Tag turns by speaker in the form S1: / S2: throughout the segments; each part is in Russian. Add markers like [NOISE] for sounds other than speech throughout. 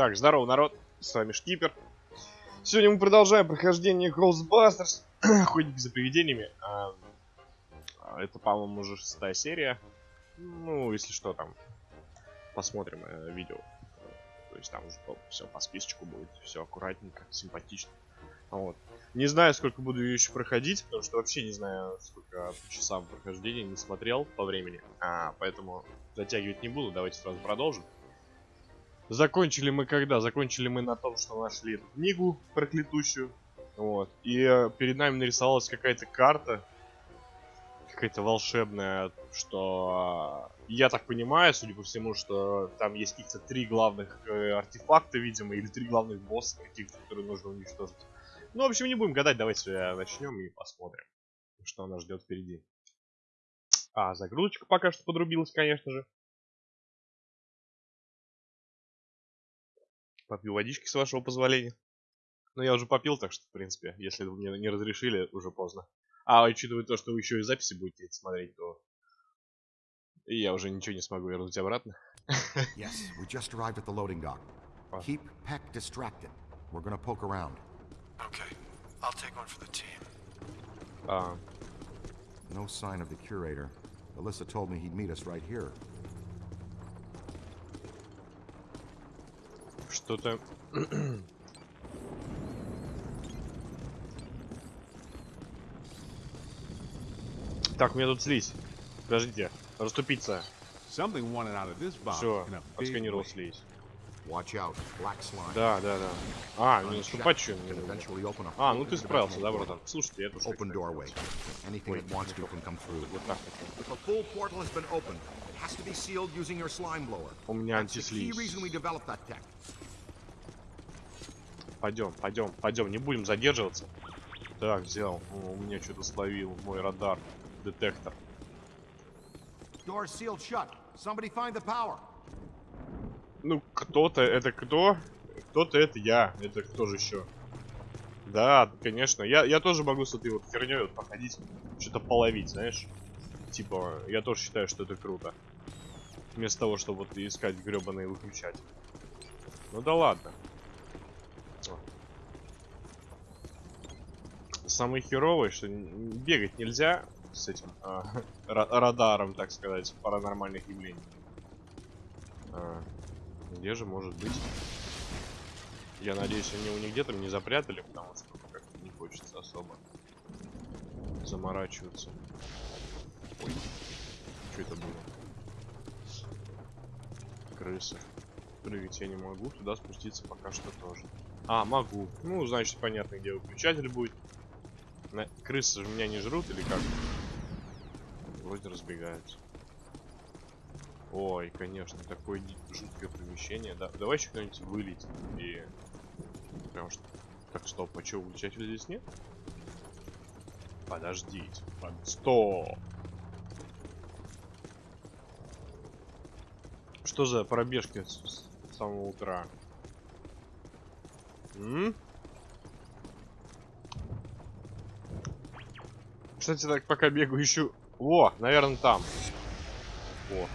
S1: Так, здорово, народ. С вами Шкипер. Сегодня мы продолжаем прохождение Ghostbusters. [CLEARS THROAT] Ходить за привидениями. А, это, по-моему, уже шестая серия. Ну, если что, там посмотрим э, видео. То есть там уже все по списочку будет, все аккуратненько, симпатично. Вот. Не знаю, сколько буду ее еще проходить, потому что вообще не знаю, сколько по часам прохождения не смотрел по времени. А, поэтому затягивать не буду, давайте сразу продолжим. Закончили мы когда? Закончили мы на том, что нашли книгу проклятущую. Вот. И э, перед нами нарисовалась какая-то карта. Какая-то волшебная, что... Э, я так понимаю, судя по всему, что там есть каких-то три главных э, артефакта, видимо, или три главных босса каких-то, которые нужно уничтожить. Ну, в общем, не будем гадать, давайте начнем и посмотрим, что нас ждет впереди. А, загрузочка пока что подрубилась, конечно же. Попью водички, с вашего позволения. Но я уже попил, так что, в принципе, если вы мне не разрешили, уже поздно. А учитывая то, что вы еще и записи будете смотреть, то и я уже ничего не смогу вернуть обратно. [LAUGHS]
S2: yes, we just arrived at the loading dock. Keep Peck distracted. We're gonna poke around.
S3: Okay, I'll take one for the team.
S1: А,
S2: No sign of the curator. Alyssa told me he'd meet us right here.
S1: Что-то... так, у меня тут слизь. Подождите, расступиться. Все, отсканировал слизь.
S2: Watch out, black slime.
S1: Да, да, да. А, не наступать что
S2: a
S1: А, ну ты справился, да, братан? Слушайте, я тоже
S2: Open doorway. Anything that wants to can come through.
S1: Вот так вот.
S2: A full portal has been opened, it has to be sealed using your slime blower.
S1: У меня
S2: That's the key
S1: антислиз.
S2: reason we developed that tech.
S1: Пойдем, пойдем, пойдем, не будем задерживаться. Так, взял. О, у меня что-то словил мой радар. Детектор. Ну, кто-то, это кто? Кто-то это я. Это кто же еще? Да, конечно. Я, я тоже могу с этой вот херней вот походить, что-то половить, знаешь? Типа, я тоже считаю, что это круто. Вместо того, чтобы вот искать гребаные выключать. Ну да ладно. Самое херовое, что бегать нельзя с этим [LAUGHS] ра- радаром, так сказать, паранормальных явлений. А, где же может быть? Я надеюсь, они у них где-то не запрятали, потому что как-то не хочется особо заморачиваться. Ой, что это было? Крысы. Прыгать я не могу, туда спуститься пока что тоже. А, могу. Ну, значит, понятно, где выключатель будет. На... Крысы меня не жрут или как? Вроде разбегаются. Ой, конечно, такое жуткое помещение. Да, давай еще кто-нибудь вылетит и... Потому что... Так, стоп, а что, выключателя здесь нет? Подождите. Под... Стоп! Что за пробежки с, с самого утра? М? Кстати, так пока бегаю, ищу... О, наверное, там. О.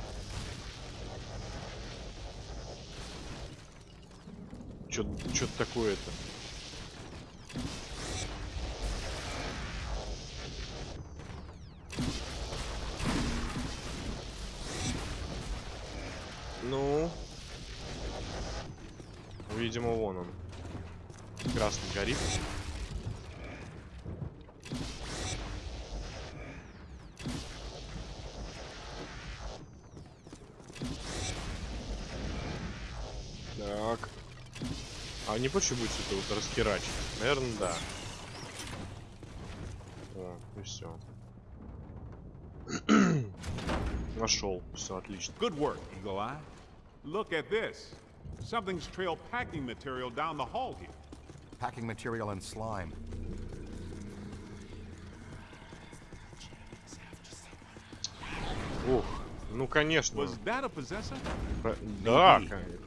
S1: Что-то такое-то. Ну. Видимо, вон он. Красный горит. Так. А не проще будет это вот расхерачить? Наверное, да. О, и все. Нашел. Все отлично.
S4: Good work, Eagle Eye. Look at this. Something's trailed packing material down the hall here.
S2: Packing material and slime.
S1: Ух, ну конечно.
S4: Was that a possessor?
S1: Да.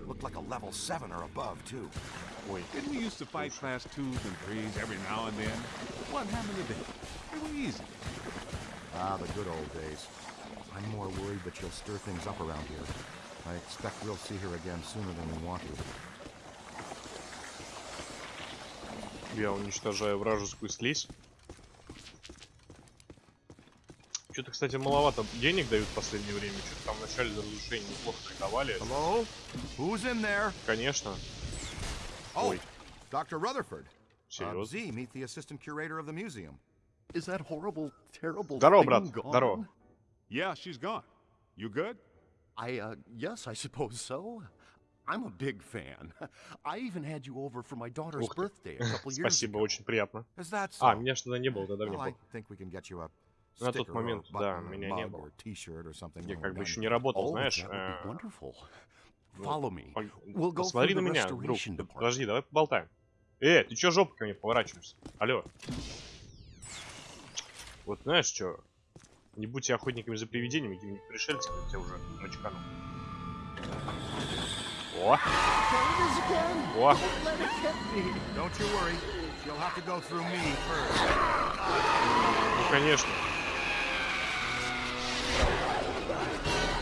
S2: Looked like a level 7 or above, too.
S1: Ой.
S4: Didn't we used to fight class twos and threes every now and then? What happened today? They were easy.
S2: Ah, the good old days. I'm more worried that she'll stir things up around here. I expect we'll see her again sooner than we want to.
S1: Я уничтожаю вражескую слизь. Что-то, кстати, маловато денег дают в последнее время. Что-то там в начале за разрушение неплохо так давали.
S2: Hello? Who's in there?
S1: Конечно.
S2: Oh,
S1: Ой,
S2: Dr. Rutherford. Uh. Z, meet the assistant curator of the museum.
S5: Is that horrible, terrible
S1: Здорово,
S5: thing
S1: брат.
S5: gone?
S1: Здорово.
S4: Yeah, she's gone. You good?
S5: I, uh, yes, I suppose so. I'm a big fan. I even had you over for my daughter's birthday a couple years
S1: Спасибо,
S5: ago.
S1: очень приятно.
S2: Is that so?
S1: А, меня тогда не было, тогда мне
S2: well, I
S1: было.
S2: think we can get you a
S1: На тот момент, да, меня не было. Я как бы еще не работал,
S5: Oh,
S1: знаешь.
S5: Follow me. We'll go
S1: Посмотри на меня, друг. Подожди, давай поболтаем. Э, ты чё жопой ко мне поворачиваешься? Алло. Вот знаешь что? Не будьте охотниками за привидениями, какими-нибудь пришельцами, я тебя уже начкану. О! О! Ну конечно.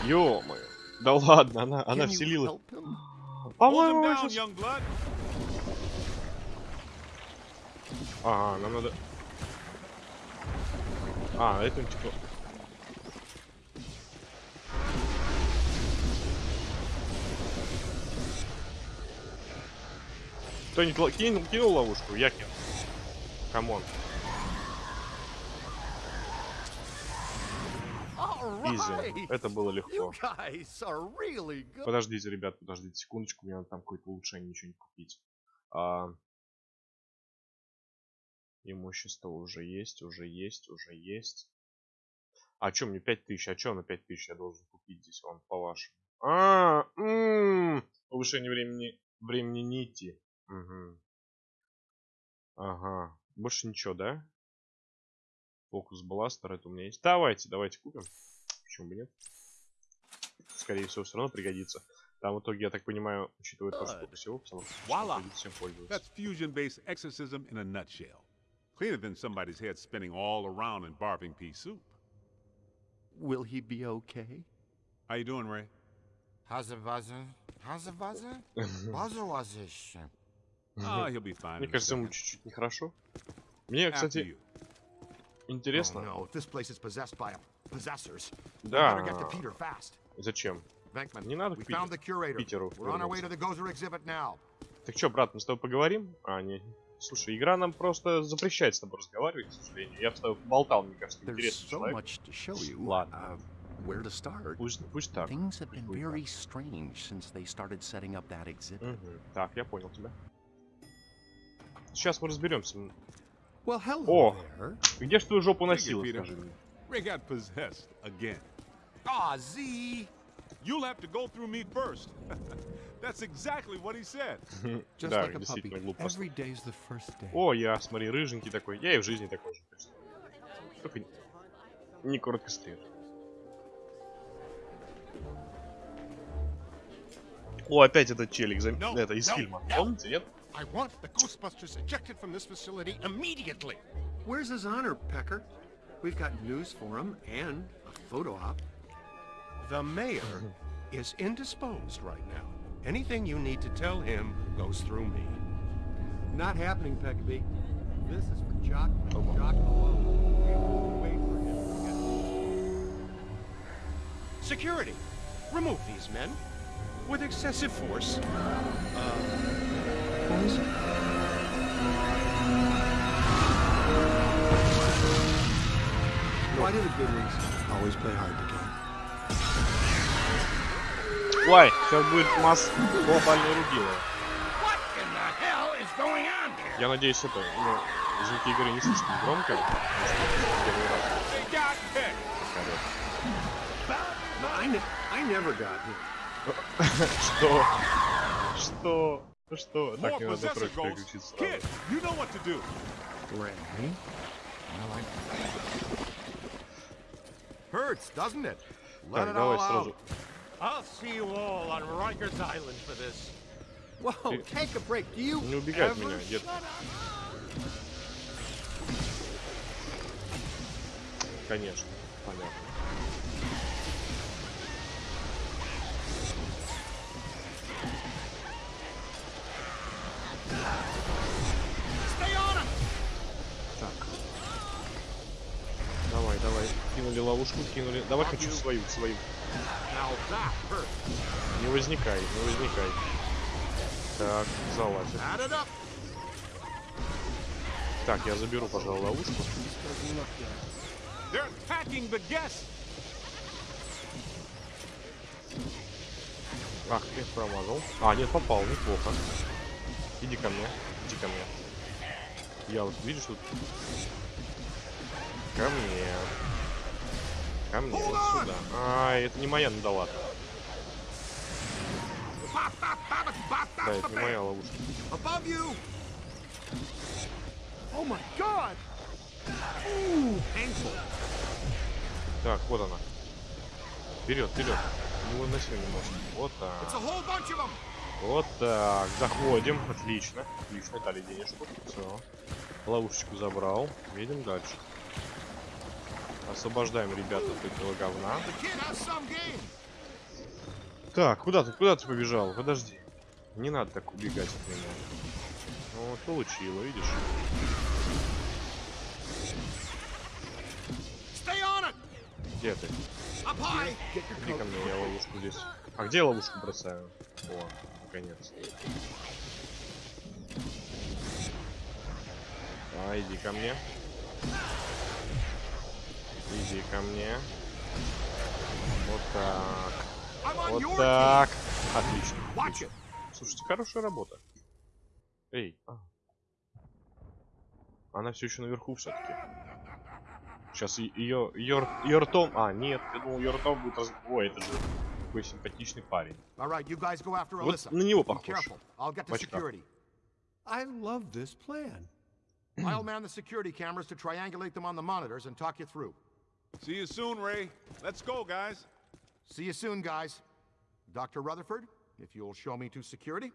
S1: Ё-моё. Да ладно, она, она вселилась. По-моему, сейчас-. Ага, нам надо... А, это типа... Кто-нибудь кинул, кинул ловушку? Я кинул. Come
S5: on.
S1: Изи. Это было легко.
S5: really.
S1: Подождите, ребят, подождите секундочку, мне надо там какое-то улучшение, ничего не купить. А... Имущество уже есть, уже есть, уже есть. А чё, мне 5000? А чё на 5000 я должен купить здесь, вам по-вашему? А, м, повышение времени, времени нити. Мгм. Ага. Больше ничего, да? Фокус бластер, это у меня есть. Давайте, давайте купим. Почему бы нет? Скорее всего, все равно пригодится. Там в итоге, я так понимаю, учитывая то, что всего, потому что всем пользоваться.
S4: That's fusion-based exorcism in a nutshell. Cleaner than somebody's head spinning all around in barfing pea soup.
S5: Will he be okay?
S4: How you doing, Ray?
S2: How's the buzzer? How's the buzzer? Buzzer was this.
S4: Ah, he'll be fine.
S1: Мне
S4: a
S1: кажется, ему чуть-чуть нехорошо. Мне, кстати, интересно.
S2: Oh, no, if this place is possessed by we
S1: Да. Зачем? Не надо к
S2: found
S1: Питеру-. Так что, брат, мы с тобой поговорим? А, не. Слушай, игра нам просто запрещает с тобой разговаривать, к сожалению. Я с тобой поболтал, мне кажется, интересный
S5: so
S1: человек. Ладно.
S5: Uh, where to start?
S1: Пусть, пусть так.
S5: Things have been very strange since they started setting up that exhibit.
S1: Мгм. Так, я понял тебя. Сейчас мы разберемся.
S5: Well, hello
S1: О.
S5: there.
S1: Где ж твою жопу носила,
S4: Peter.
S1: скажи мне?
S4: Ray got possessed again.
S2: Ah, Z.
S4: You'll have to go through me first. That's exactly what he said.
S5: Just
S1: да,
S5: like a puppy.
S1: действительно глупо. просто.
S5: Every day's the first day.
S1: О, я, смотри, рыженький такой. Я и в жизни такой же. Только не- не коротко стрижен. О, опять этот челик, зам-
S6: No,
S1: это из
S6: no,
S1: фильма.
S6: no.
S1: Помните, нет?
S6: I want the Ghostbusters ejected from this facility immediately.
S7: Where's his honor, Pecker? We've got news for him and a photo op.
S6: The mayor [LAUGHS] is indisposed right now. Anything you need to tell him goes through me.
S7: Not happening, Peckabee. This is for Jock and Jock alone. We will wait for him to get
S6: Security, remove these men. With excessive force.
S7: Uh, Why do the good ones always play hard to get?
S1: Ой, сейчас будет масс глобальной рубилы.
S6: What in the hell is going on here?
S1: Я надеюсь, это, ну, звуки игры не слишком громко. Первый раз
S7: I, I.
S1: Что? Что? Что? Так, мне надо
S4: ghosts.
S1: переключиться
S4: Kid,
S1: сразу.
S2: Hurts, doesn't it? Let
S1: Так,
S2: it
S1: давай
S2: all out.
S1: сразу.
S6: I'll see you all on Rikers Island for this.
S7: Whoa,
S1: Ты-
S7: take a break. Do you
S1: Не убегай от
S7: ever
S1: меня, дед. Конечно, понятно.
S6: Stay
S1: Кинули ловушку, кинули. Давай хочу свою, свою. Не возникай, не возникай. Так, залазит. Так, я заберу, пожалуй, ловушку. Ах, я промазал. А, нет, попал, неплохо. Иди ко мне, иди ко мне. Я вот, видишь, тут... Ко мне. Ко мне, вот сюда. А, это не моя надала. Да, это не моя ловушка.
S7: Oh!
S1: Так, вот она. Вперед, вперед. Не выноси не может. Вот так. Вот так. Заходим. Отлично. Отлично. Дали денежку. Все. Ловушечку забрал. Едем дальше. Освобождаем ребят от этого говна. Так, куда ты, куда ты побежал? Подожди. Не надо так убегать от меня. Ну, вот получило, видишь? Где ты? Иди ко мне, я ловушку здесь. А где я ловушку бросаю? О, наконец. А, иди ко мне. Иди ко мне. Вот так. Вот так. Отлично. Отлично. Слушайте, хорошая работа. Эй. а. Она все еще наверху все-таки. Сейчас ее, ее, ее ртом... А, нет, я думал, ее ртом будет раз... Ой, это же такой симпатичный парень. Вот на него похож.
S7: I love this plan.
S2: I'll man the security cameras to triangulate them on the monitors and talk you through.
S4: See you soon, Ray. Let's go, guys.
S2: See you soon, guys. Dr. Rutherford, if you'll show me to security.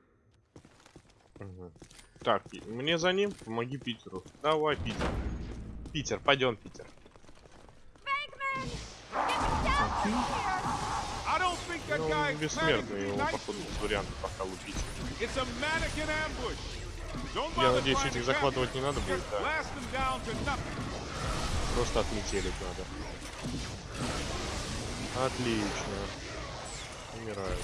S1: Так, мне за ним, помоги Питеру. Давай, Питер. Питер, пойдем, Питер. Ну, бессмертный, его, походу, без вариантов пока лупить. Я надеюсь, этих
S4: to
S1: захватывать не
S4: them.
S1: надо будет, да. Просто отметелить надо. Отлично. Умирают.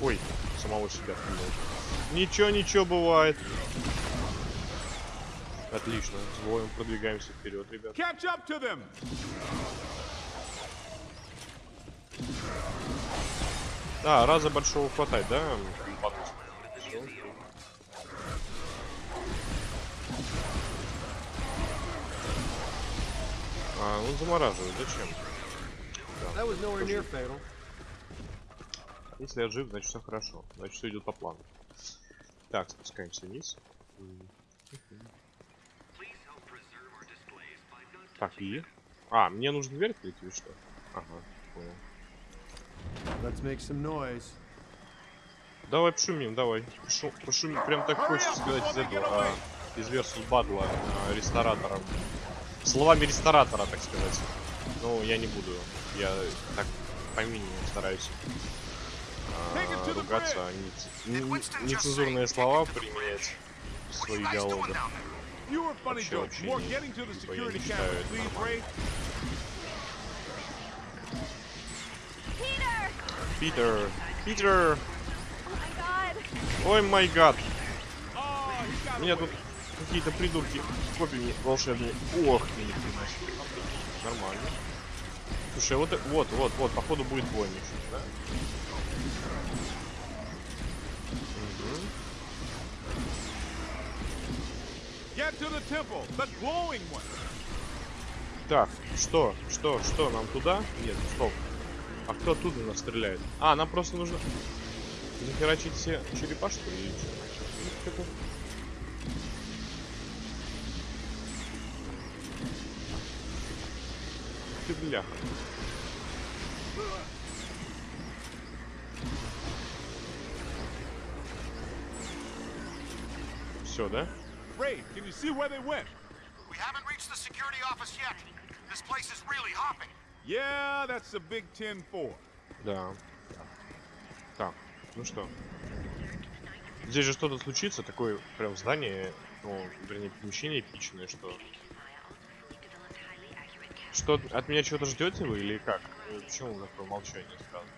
S1: Ой, самого себя кинул. Ничего, ничего бывает. Отлично. С боем продвигаемся вперед, ребят.
S4: Catch up to them.
S1: А, раза большого хватает, да? Бонус. А, он замораживает, зачем?
S7: Fatal.
S1: Если я жив, значит все хорошо. Значит все идет по плану. Так, спускаемся вниз. Так, и? А, мне нужно дверь открыть или что? Ага, понял.
S7: Let's make some noise.
S1: Давай пошумим, давай. Пошу, пошумим. Прям так хочется сказать из этого, а, из Versus Бадла а, ресторатором. Словами ресторатора, так сказать. Ну, я не буду. Я так по минимуму стараюсь а, ругаться, а не, не- нецензурные слова применять в своих диалогах. Вообще, не- типа, я не считаю это нормально. Питер! Питер!
S8: Oh my god!
S1: Ой май гад!
S4: Oh,
S1: Меня тут какие-то придурки с копьями волшебные. Ох, себе. Нормально. Слушай, вот, вот, вот, вот, походу будет сейчас, да? Так, что, что, что, нам туда? Нет, стоп. А кто оттуда нас стреляет? А, нам просто нужно захерачить все черепа, что ли, или что? Ну, как-то- Ты бляха. Все, да?
S4: Ray, can you see where they went?
S2: We haven't reached the security office yet. This place is really hopping.
S4: Yeah, that's the Big Ten 4.
S1: Да. Так, ну что? Здесь же что-то случится, такое прям здание, ну, вернее, помещение эпичное, что... Что, от меня чего-то ждете вы или как? Э, Почему такое молчание сразу?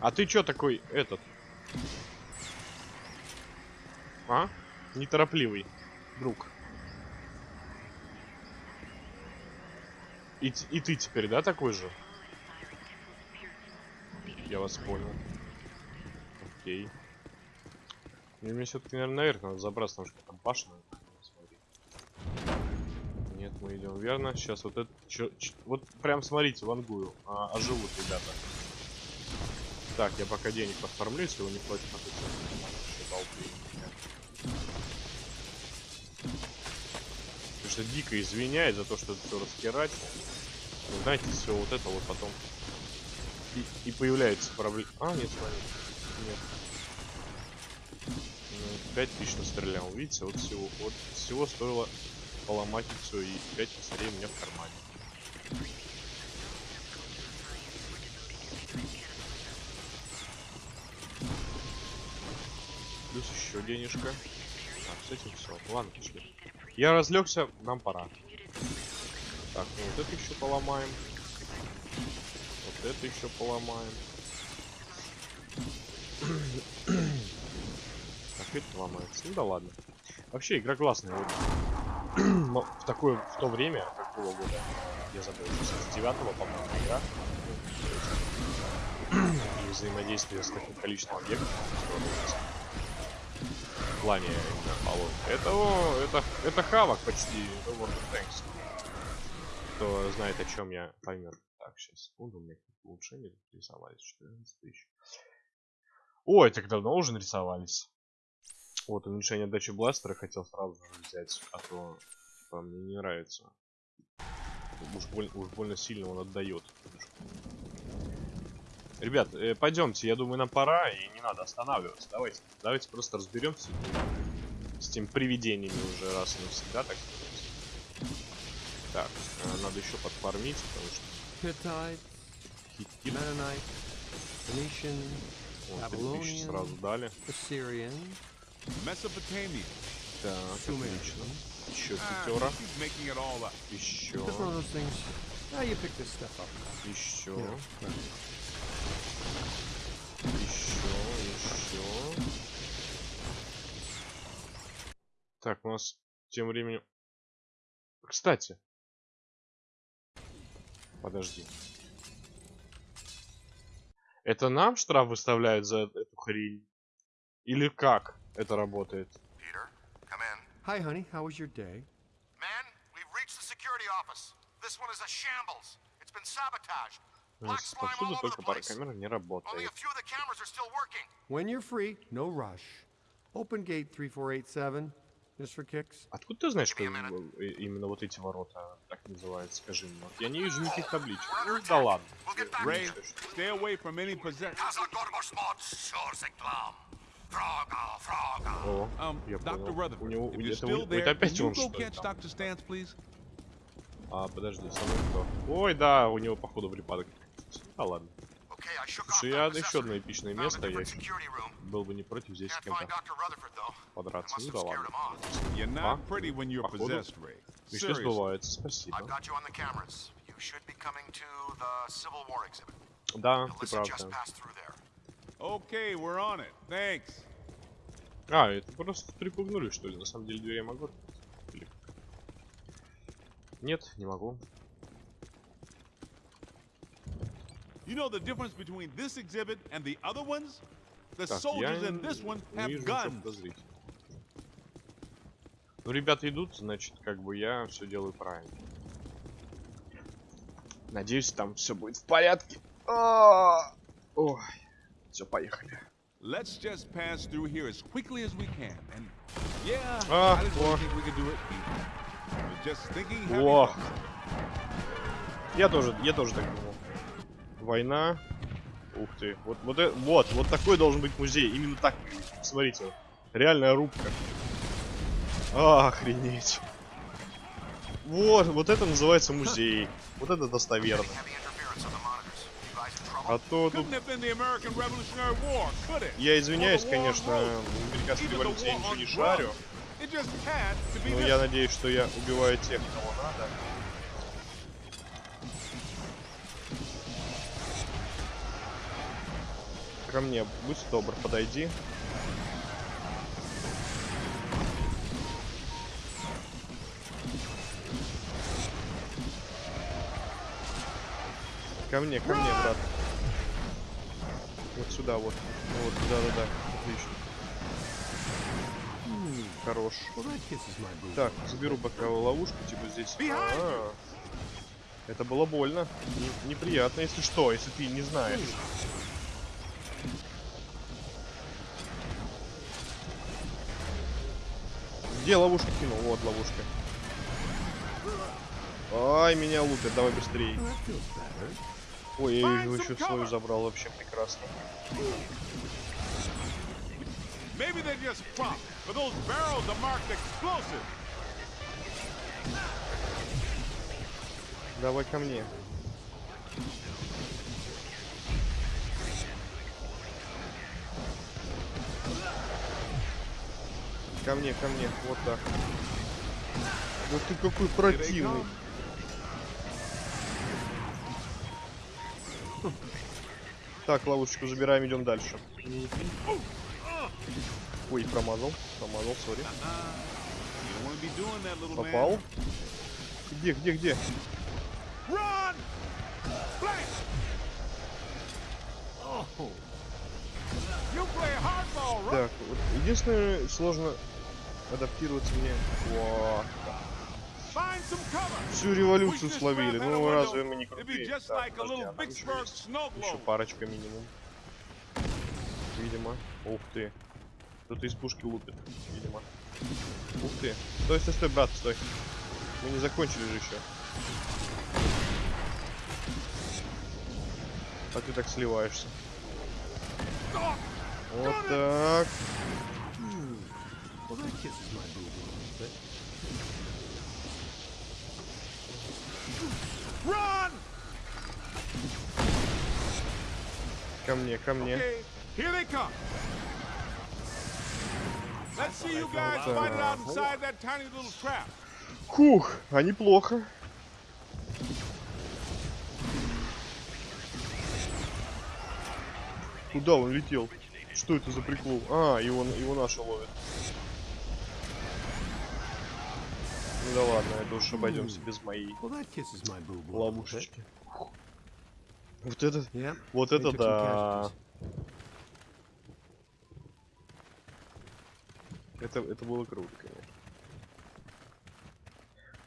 S1: А ты чё такой, этот? А? Неторопливый, друг. И, и ты теперь, да, такой же? Я вас понял. Окей. Мне, мне все-таки, наверное, наверх надо забраться, потому что там башня. Мы идем верно. Сейчас вот это... чё- ч- вот прям смотрите, вангую. А, оживут ребята. Так, я пока денег подформлю, если его не платят на Потому что дико извиняет за то, что это все раскирать. Но знаете, все вот это вот потом и, и появляется проблема. А, нет, смотри. Нет. Ну, 5 тысяч настрелял. Видите, вот всего, вот всего стоило поломать и все, и 5 косарей у меня в кармане. Плюс еще денежка. Так, с этим все. Ладно, пошли. Я разлегся, нам пора. Так, ну вот это еще поломаем. Вот это еще поломаем. Опять ломается. Ну да ладно. Вообще игра классная. [CLEARS THROAT] В такое в то время, какого года, я забыл, 69-го, по-моему, игра. И взаимодействие с таким количеством объектов. В плане полот. Это, это, это хавок почти. World of Tanks. Кто знает, о чем я, поймет. Так, сейчас, секунду, у меня улучшения рисовались. 14 тысяч. Ой, так давно уже нарисовались. Вот, уменьшение отдачи бластера хотел сразу же взять, а то типа, мне не нравится. Уж, боль- уж больно сильно он отдает. Ребят, э, пойдемте, я думаю, нам пора, и не надо останавливаться. Давайте, давайте просто разберемся с тем привидениями уже раз и навсегда, так сказать. Так, э, надо еще подфармить, потому что
S7: Hittite,
S1: хит
S7: Mennonite, Phoenician,
S1: вот, 3000 сразу дали.
S4: Mesopotamia.
S1: Так, отлично. Еще пятера.
S4: she's making it all up.
S1: Еще.
S7: just one of those things. How you pick this stuff up?
S1: Еще. Еще, еще. Так, у нас тем временем... Кстати. Подожди. Это нам штраф выставляют за эту хрень? Или как это работает?
S5: Peter, come in.
S7: Hi, honey. How was your day?
S5: Man, we've reached the security office. This one is a shambles. It's been sabotaged.
S1: Ну,
S5: Black slime all
S1: Повсюду
S5: over
S1: только
S5: the
S1: пара
S5: place.
S1: камер не
S5: Only
S1: работает.
S5: a few of the cameras are still working.
S7: When you're free, no rush. Open gate 3487, just for kicks.
S1: Откуда ты знаешь, что э, именно вот эти ворота так называются? Скажи мне. Вот Я не вижу никаких табличек. Ну да ладно.
S4: Ray, stay away from any possession.
S1: О,
S4: Um,
S1: я понял. У него, это, у- это опять он что ли? А, подожди, со мной кто? Ой, да, у него походу припадок. А ладно. Слушай, я еще одно эпичное место, я был бы не против здесь с кем-то подраться. Ну да ладно. А? Походу. Мечты сбываются, спасибо. Да, ты прав, да.
S4: Okay, we're on it. Thanks.
S1: А, это просто припугнули, что ли? На самом деле дверь я могу? Или? Нет, не могу.
S4: You know the difference between this exhibit and the other ones? The
S1: Так,
S4: soldiers in this one have guns.
S1: Ну, ребята идут, значит, как бы я все делаю правильно. Надеюсь, там все будет в порядке. А, Ой, все, поехали.
S4: Let's just pass through here as quickly as we can. And yeah,
S1: Ah,
S4: I don't think we can do it just thinking thoughts.
S1: я тоже, я тоже так думал. Война. Ух ты, вот, вот, э- вот, вот такой должен быть музей. Именно так. Смотрите, реальная рубка. Охренеть. Вот, вот это называется музей. Вот это достоверно.
S5: Heavy interference on the monitors. You guys in trouble?
S1: А то тут... Я извиняюсь, конечно, в американской революции я ничего не шарю. Но я надеюсь, что я убиваю тех, кого надо. Ко мне, будь добр, подойди. Ко мне, ко мне, брат. Вот сюда вот. Вот, да-да-да. Отлично. Хорош. Так, заберу пока ловушку, типа здесь. А, это было больно. Не- неприятно, если что, если ты не знаешь. Где ловушку кинул? Вот ловушка. Ай, меня лупят, давай быстрее. Ой, я его еще свою забрал, вообще прекрасно.
S4: Maybe they're just prop, but those barrels are marked explosive.
S1: Давай ко мне. Ко мне, ко мне, вот так. Да ты какой противный. Так, ловушечку забираем, идем дальше. Ой, промазал, промазал, сори. Попал. Где, где, где? Так, вот единственное, сложно адаптироваться мне. Во. Всю революцию словили. Ну разве мы не крутые? Так, подожди, еще парочка минимум. Видимо. Ух ты. Кто-то из пушки лупит. Видимо. Ух ты. Стой, стой, стой, брат, стой. Мы не закончили же еще. А ты так сливаешься. Вот так.
S6: Well, that kisses my booty a little bit.
S4: Run!
S1: Ко мне, ко мне.
S4: Okay, here they come. Let's see you guys fight it out inside that tiny little trap.
S1: Хух, а неплохо. Куда он летел? Что это за прикол? А, его, его наши ловят. Ну да ладно, это уж обойдемся без моей ловушечки. Вот это,
S6: Yeah.
S1: вот это да. Это, это было круто, конечно.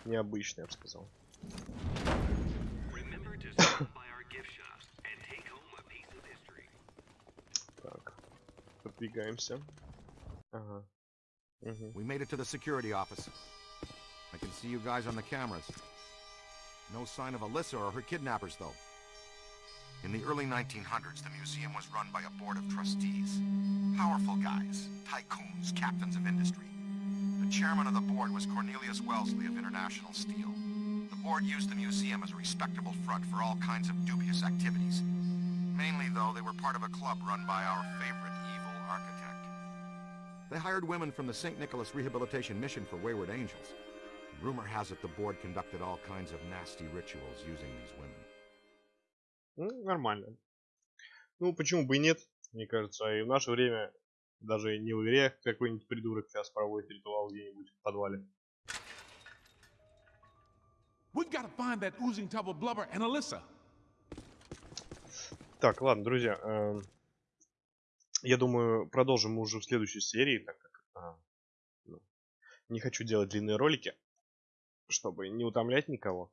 S1: Необычно, я бы сказал. Так, продвигаемся. Ага. Мгм.
S2: We made it to the security office. See you guys on the cameras. No sign of Alyssa or her kidnappers, though. In the early 1900s, the museum was run by a board of trustees. Powerful guys, tycoons, captains of industry. The chairman of the board was Cornelius Wellesley of International Steel. The board used the museum as a respectable front for all kinds of dubious activities. Mainly, though, they were part of a club run by our favorite evil architect. They hired women from the St. Nicholas Rehabilitation Mission for Wayward Angels. Rumor has it the board conducted all kinds of nasty rituals using these women.
S1: Ну, нормально. Ну, почему бы и нет, мне кажется. И в наше время даже не в игре какой-нибудь придурок сейчас проводит ритуал где-нибудь в подвале.
S4: We gotta find that oozing tub of blubber and Alyssa.
S1: Так, ладно, друзья. эм, я думаю, продолжим мы уже в следующей серии, так как а, ну, не хочу делать длинные ролики, чтобы не утомлять никого.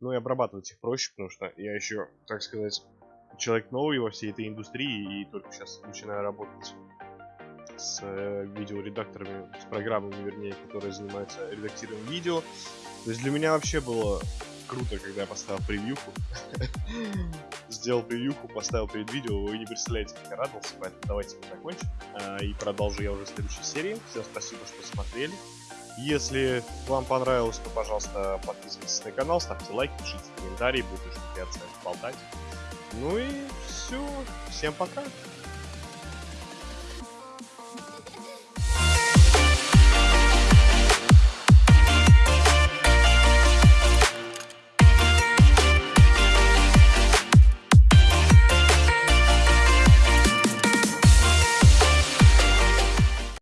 S1: Но и обрабатывать их проще, потому что я еще, так сказать, человек новый во всей этой индустрии и только сейчас начинаю работать с э, видеоредакторами, с программами, вернее, которые занимаются редактированием видео. То есть для меня вообще было круто, когда я поставил превьюху. [LAUGHS] Сделал превьюху, поставил перед видео, вы не представляете, как я радовался, поэтому давайте мы закончим. А, И продолжу я уже в следующей серии. Всем спасибо, что смотрели. Если вам понравилось, то, пожалуйста, подписывайтесь на канал, ставьте лайки, пишите комментарии, будет очень приятно с вами болтать. Ну и все. Всем пока.